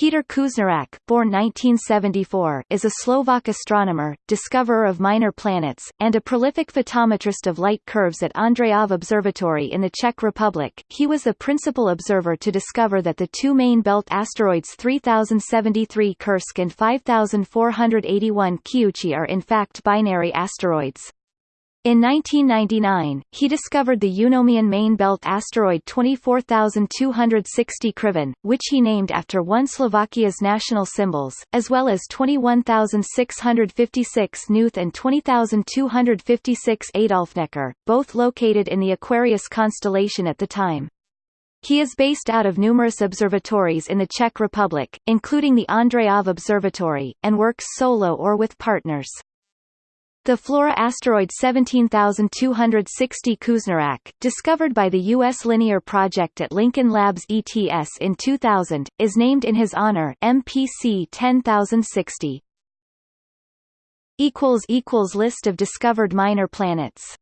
Peter Kušnirák, born 1974, is a Slovak astronomer, discoverer of minor planets, and a prolific photometrist of light curves at Ondřejov Observatory in the Czech Republic. He was the principal observer to discover that the two main belt asteroids 3073 Kursk and 5481 Kiuchi are in fact binary asteroids. In 1999, he discovered the Eunomian main belt asteroid 24260 Kriváň, which he named after one Slovakia's national symbols, as well as 21656 Knuth and 20256 Adolfneckař, both located in the Aquarius constellation at the time. He is based out of numerous observatories in the Czech Republic, including the Ondřejov Observatory, and works solo or with partners. The Flora asteroid 17260 Kušnirák, discovered by the U.S. Linear Project at Lincoln Labs ETS in 2000, is named in his honor MPC 10060. List of discovered minor planets